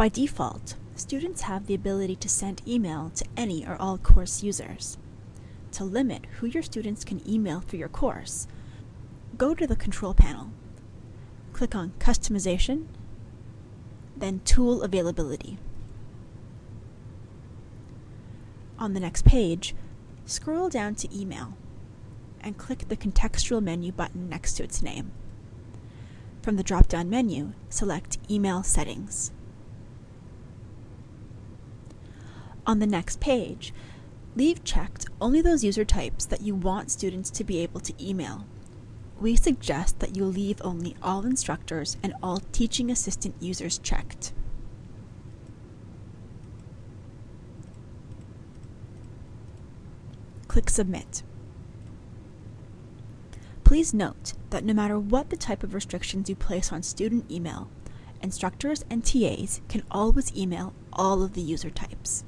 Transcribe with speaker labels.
Speaker 1: By default, students have the ability to send email to any or all course users. To limit who your students can email for your course, go to the control panel, click on Customization, then Tool Availability. On the next page, scroll down to Email and click the contextual menu button next to its name. From the drop-down menu, select Email Settings. On the next page, leave checked only those user types that you want students to be able to email. We suggest that you leave only all instructors and all teaching assistant users checked. Click Submit. Please note that no matter what the type of restrictions you place on student email, instructors and TAs can always email all of the user types.